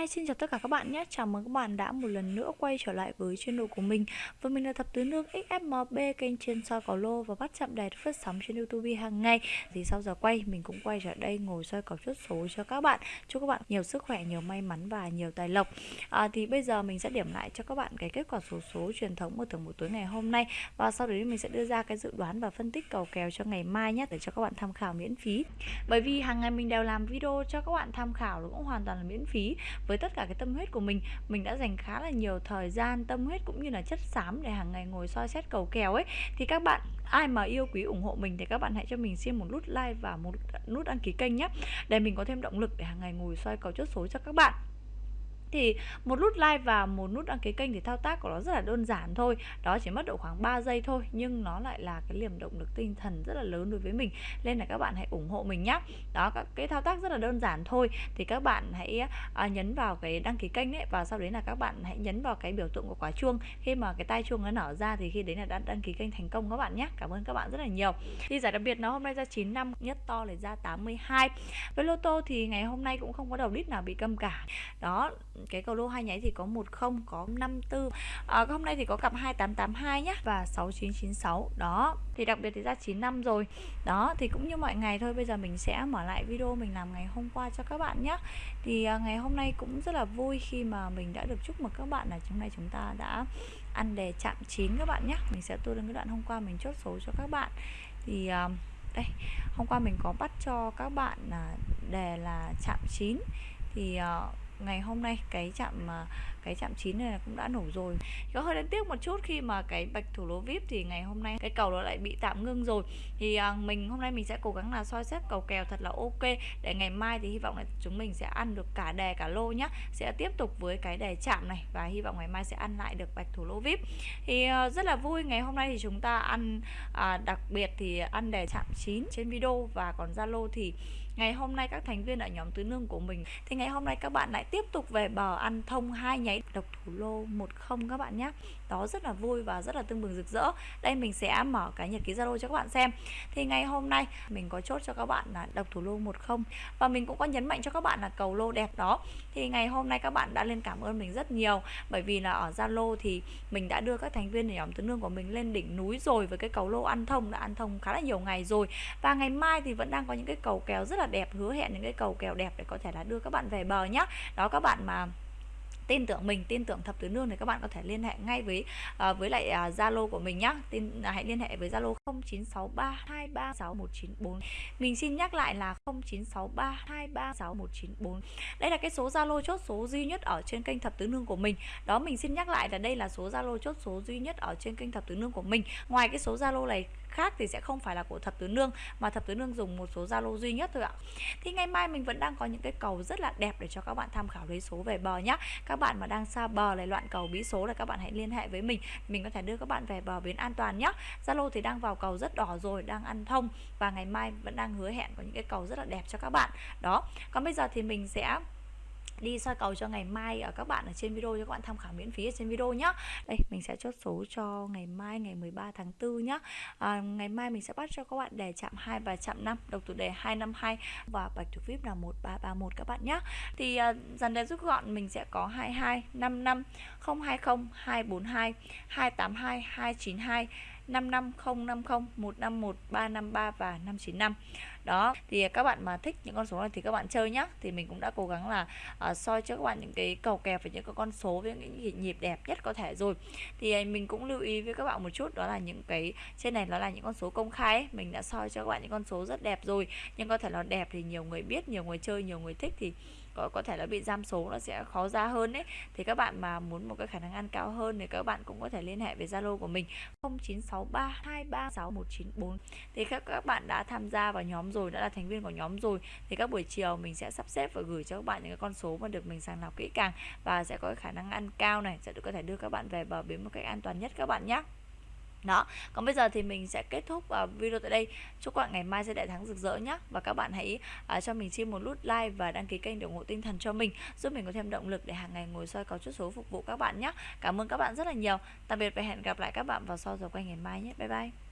Hi, xin chào tất cả các bạn nhé. Chào mừng các bạn đã một lần nữa quay trở lại với channel của mình. Và mình là thập tứ nương XFMB kênh trên soi cỏ lô và bắt chạm đài phát sóng trên YouTube hàng ngày. Thì sau giờ quay mình cũng quay trở đây ngồi soi cỏ chốt số cho các bạn. Chúc các bạn nhiều sức khỏe, nhiều may mắn và nhiều tài lộc. À, thì bây giờ mình sẽ điểm lại cho các bạn cái kết quả số số truyền thống của thưởng buổi tối ngày hôm nay và sau đấy mình sẽ đưa ra cái dự đoán và phân tích cầu kèo cho ngày mai nhé để cho các bạn tham khảo miễn phí. Bởi vì hàng ngày mình đều làm video cho các bạn tham khảo cũng hoàn toàn là miễn phí với tất cả cái tâm huyết của mình. Mình đã dành khá là nhiều thời gian, tâm huyết cũng như là chất xám để hàng ngày ngồi soi xét cầu kèo ấy. Thì các bạn, ai mà yêu quý ủng hộ mình thì các bạn hãy cho mình xin một nút like và một nút đăng ký kênh nhé. Để mình có thêm động lực để hàng ngày ngồi soi cầu chốt số cho các bạn thì một nút like và một nút đăng ký kênh thì thao tác của nó rất là đơn giản thôi. Đó chỉ mất độ khoảng 3 giây thôi nhưng nó lại là cái liềm động lực tinh thần rất là lớn đối với mình. Nên là các bạn hãy ủng hộ mình nhé đó các cái thao tác rất là đơn giản thôi. Thì các bạn hãy à, nhấn vào cái đăng ký kênh ấy và sau đấy là các bạn hãy nhấn vào cái biểu tượng của quả chuông. Khi mà cái tai chuông nó nở ra thì khi đấy là đã đăng ký kênh thành công các bạn nhé cảm ơn các bạn rất là nhiều. Thì giải đặc biệt nó hôm nay ra 9 năm nhất to là ra 82 với lô tô thì ngày hôm nay cũng không có đầu đít nào bị câm cả. Đó cái cầu lô hai nháy thì có 10 có 54 à, hôm nay thì có cặp 2882 nhá. Và 6996 đó thì đặc biệt thì ra 95 rồi. Đó thì cũng như mọi ngày thôi bây giờ mình sẽ mở lại video mình làm ngày hôm qua cho các bạn nhé thì à, ngày hôm nay cũng rất là vui khi mà mình đã được chúc mừng các bạn là hôm nay chúng ta đã ăn đề chạm chín các bạn nhé mình sẽ tua lên cái đoạn hôm qua mình chốt số cho các bạn. Thì à, đây hôm qua mình có bắt cho các bạn là đề là chạm chín. Thì uh, ngày hôm nay cái chạm à, cái chạm chín này cũng đã nổ rồi. Có hơi đáng tiếc một chút khi mà cái bạch thủ lô vip thì ngày hôm nay cái cầu nó lại bị tạm ngưng rồi. Thì à, mình hôm nay mình sẽ cố gắng là soi xét cầu kèo thật là ok để ngày mai thì hy vọng là chúng mình sẽ ăn được cả đề cả lô nhá. Sẽ tiếp tục với cái đề chạm này và hy vọng ngày mai sẽ ăn lại được bạch thủ lô vip. Thì à, rất là vui ngày hôm nay thì chúng ta ăn à, đặc biệt thì ăn đề chạm chín trên video và còn zalo thì ngày hôm nay các thành viên ở nhóm tứ nương của mình, thì ngày hôm nay các bạn lại tiếp tục về bờ ăn thông hai nháy. Độc thủ lô 10 các bạn nhé. Đó rất là vui và rất là tương bừng rực rỡ. Đây mình sẽ mở cái nhật ký zalo cho các bạn xem. Thì ngày hôm nay mình có chốt cho các bạn là độc thủ lô 10 và mình cũng có nhấn mạnh cho các bạn là cầu lô đẹp đó. Thì ngày hôm nay các bạn đã lên cảm ơn mình rất nhiều. Bởi vì là ở zalo thì mình đã đưa các thành viên ở nhóm tứ nương của mình lên đỉnh núi rồi với cái cầu lô ăn thông. Đã ăn thông khá là nhiều ngày rồi. Và ngày mai thì vẫn đang có những cái cầu kéo rất là đẹp hứa hẹn những cái cầu kèo đẹp để có thể là đưa các bạn về bờ nhá. Đó các bạn mà tin tưởng mình tin tưởng thập tứ nương thì các bạn có thể liên hệ ngay với uh, với lại à, zalo uh, của mình nhá. Tin uh, hãy liên hệ với zalo 0963236194 mình xin nhắc lại là 0963236194 đây là cái số zalo chốt số duy nhất ở trên kênh thập tứ nương của mình. Đó mình xin nhắc lại là đây là số zalo chốt số duy nhất ở trên kênh thập tứ nương của mình. Ngoài cái số zalo này khác thì sẽ không phải là của thập tứ nương, mà thập tứ nương dùng một số zalo duy nhất thôi ạ. Thì ngày mai mình vẫn đang có những cái cầu rất là đẹp để cho các bạn tham khảo lấy số về bờ nhá. Các bạn mà đang xa bờ lại loạn cầu bí số là các bạn hãy liên hệ với mình. Mình có thể đưa các bạn về bờ bến an toàn nhá. Zalo thì đang vào cầu rất đỏ rồi, đang ăn thông. Và ngày mai vẫn đang hứa hẹn có những cái cầu rất là đẹp cho các bạn. Đó. Còn bây giờ thì mình sẽ đi soi cầu cho ngày mai ở các bạn ở trên video cho các bạn tham khảo miễn phí ở trên video nhé đây mình sẽ chốt số cho ngày mai ngày 13 tháng 4 nhé à, ngày mai mình sẽ bắt cho các bạn đề chạm 2 và chạm 5 độc thủ đề 252 và bạch thủ vip là 1331 các bạn nhé thì à, dần đề rút gọn mình sẽ có 22 55 020 242 282 292 55050 151 353 và 595 đó thì các bạn mà thích những con số này thì các bạn chơi nhá. Thì mình cũng đã cố gắng là uh, soi cho các bạn những cái cầu kèo và những cái con số với những nhịp đẹp nhất có thể rồi. Thì à, mình cũng lưu ý với các bạn một chút đó là những cái trên này nó là những con số công khai ấy. mình đã soi cho các bạn những con số rất đẹp rồi. Nhưng có thể là đẹp thì nhiều người biết nhiều người chơi nhiều người thích thì có, có thể là bị giam số nó sẽ khó ra hơn đấy thì các bạn mà muốn một cái khả năng ăn cao hơn thì các bạn cũng có thể liên hệ với Zalo của mình 0963236194 thì các các bạn đã tham gia vào nhóm rồi đã là thành viên của nhóm rồi thì các buổi chiều mình sẽ sắp xếp và gửi cho các bạn những cái con số mà được mình sàng lọc kỹ càng và sẽ có khả năng ăn cao này sẽ được có thể đưa các bạn về bờ bến một cách an toàn nhất các bạn nhé đó còn bây giờ thì mình sẽ kết thúc uh, video tại đây. Chúc các bạn ngày mai sẽ đại thắng rực rỡ nhé và các bạn hãy uh, cho mình xin một nút like và đăng ký kênh để ủng hộ tinh thần cho mình giúp mình có thêm động lực để hàng ngày ngồi soi có chút số phục vụ các bạn nhé cảm ơn các bạn rất là nhiều. Tạm biệt và hẹn gặp lại các bạn vào sau giờ quay ngày mai nhé. Bye bye.